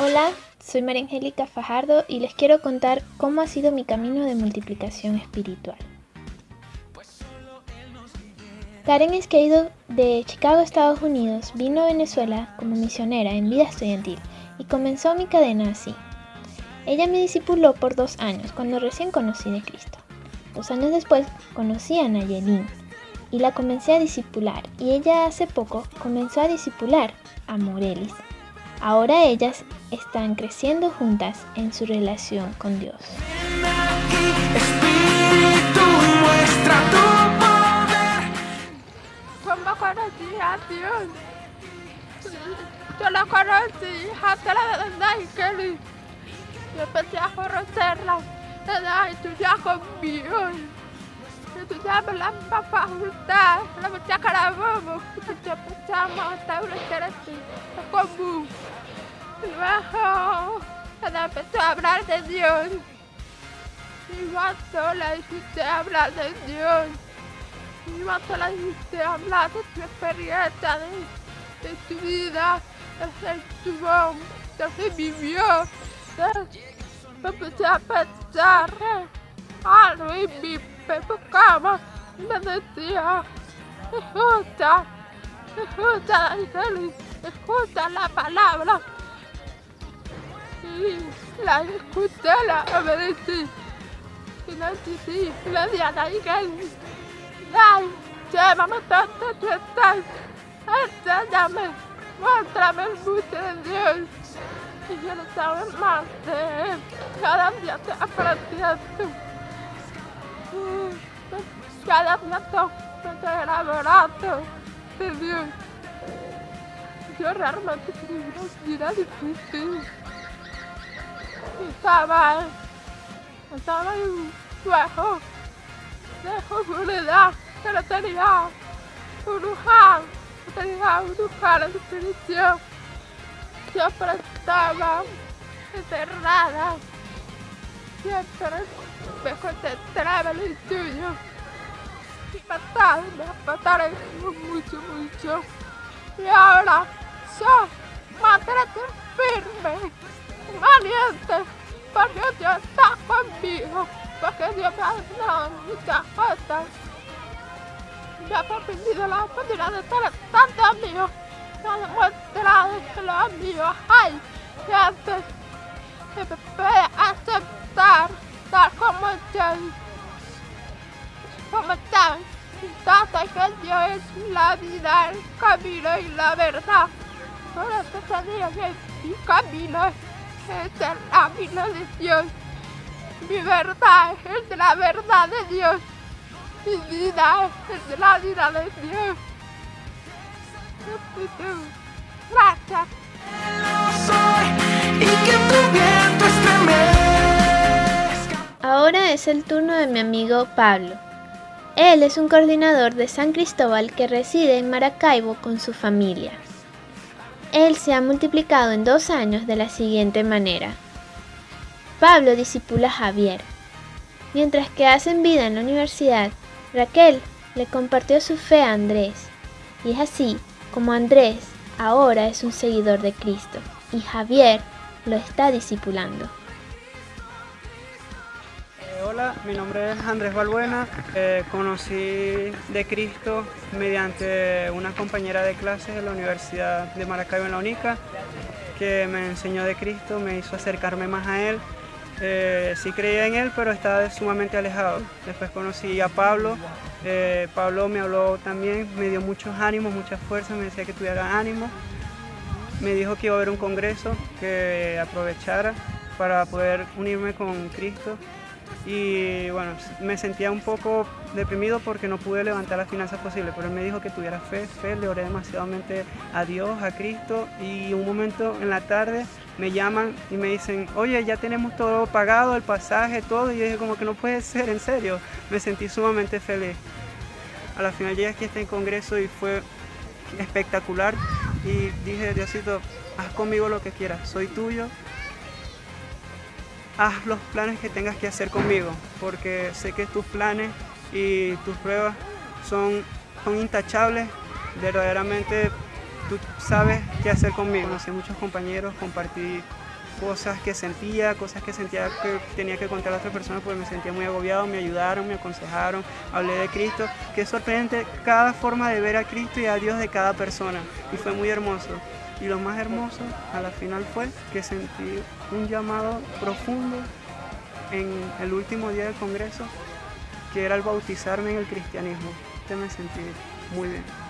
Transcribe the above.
Hola, soy María Angélica Fajardo y les quiero contar cómo ha sido mi camino de multiplicación espiritual. Karen es que ha ido de Chicago, Estados Unidos, vino a Venezuela como misionera en vida estudiantil y comenzó mi cadena así. Ella me discipuló por dos años cuando recién conocí de Cristo. Dos años después conocí a Nayelin y la comencé a discipular y ella hace poco comenzó a discipular a Morelis. Ahora ellas están creciendo juntas en su relación con Dios. ¿Cómo conocí a Dios? Yo la conocí hasta la de Kelly. Yo empecé a conocerla desde estudiar conmigo. Estudiamos la misma facultad, la mucha carabobo. Yo empezamos a estar una interesante común. Luego, ella empezó a hablar de Dios. Yo sola hiciste hablar de Dios. Yo sola hiciste hablar de tu experiencia, de, de tu vida, de tu de que vivió. Empecé a pensar algo y mi cama me decía, escucha, escucha, escucha la palabra. Le dije a la iglesia, ay, llévame donde tú estás, enséñame, muéstrame el mundo de Dios. Y no sabía más de él, cada día te aprendiendo. Cada día te estoy enamorando de Dios. Yo realmente quería una vida difícil. Estaba, estaba de soledad, que no tenía un lugar, tenía un lugar de definición. Siempre estaba encerrada, siempre me concentraba en el tuyo. Y matar, me mataron mucho, mucho. Y ahora soy mantente firme, valiente, porque Dios está conmigo, porque Dios me ha dado muchas cosas. Me ha permitido la oportunidad de tener tantos amigos, me ha demostrado que los amigos hay, que antes me puede aceptar tal como estoy, como están. Tanto que Dios es la vida, el camino y la verdad. Por eso te digo que mi camino es el camino de Dios. Mi verdad es la verdad de Dios. Mi vida es la vida de Dios. Gracias. Ahora es el turno de mi amigo Pablo. Él es un coordinador de San Cristóbal que reside en Maracaibo con su familia. Él se ha multiplicado en dos años de la siguiente manera. Pablo disipula a Javier. Mientras que hacen vida en la universidad, Raquel le compartió su fe a Andrés. Y es así como Andrés ahora es un seguidor de Cristo y Javier lo está discipulando. Mi nombre es Andrés Balbuena. Eh, conocí de Cristo mediante una compañera de clases de la Universidad de Maracaibo en la UNICA, que me enseñó de Cristo, me hizo acercarme más a Él. Eh, sí creía en Él, pero estaba sumamente alejado. Después conocí a Pablo. Eh, Pablo me habló también, me dio muchos ánimos, muchas fuerzas, me decía que tuviera ánimo. Me dijo que iba a haber un congreso, que aprovechara para poder unirme con Cristo y bueno, me sentía un poco deprimido porque no pude levantar las finanzas posibles, pero él me dijo que tuviera fe, fe, le oré demasiadamente a Dios, a Cristo y un momento en la tarde me llaman y me dicen, oye, ya tenemos todo pagado, el pasaje, todo, y yo dije como que no puede ser, en serio, me sentí sumamente feliz. A la final llegué aquí a este congreso y fue espectacular y dije, Diosito, haz conmigo lo que quieras, soy tuyo, haz los planes que tengas que hacer conmigo, porque sé que tus planes y tus pruebas son, son intachables, verdaderamente tú sabes qué hacer conmigo. Conocí muchos compañeros, compartí cosas que sentía, cosas que sentía que tenía que contar a otras personas porque me sentía muy agobiado, me ayudaron, me aconsejaron, hablé de Cristo. Qué sorprendente cada forma de ver a Cristo y a Dios de cada persona y fue muy hermoso. Y lo más hermoso a la final fue que sentí un llamado profundo en el último día del Congreso, que era el bautizarme en el cristianismo. Te me sentí muy bien.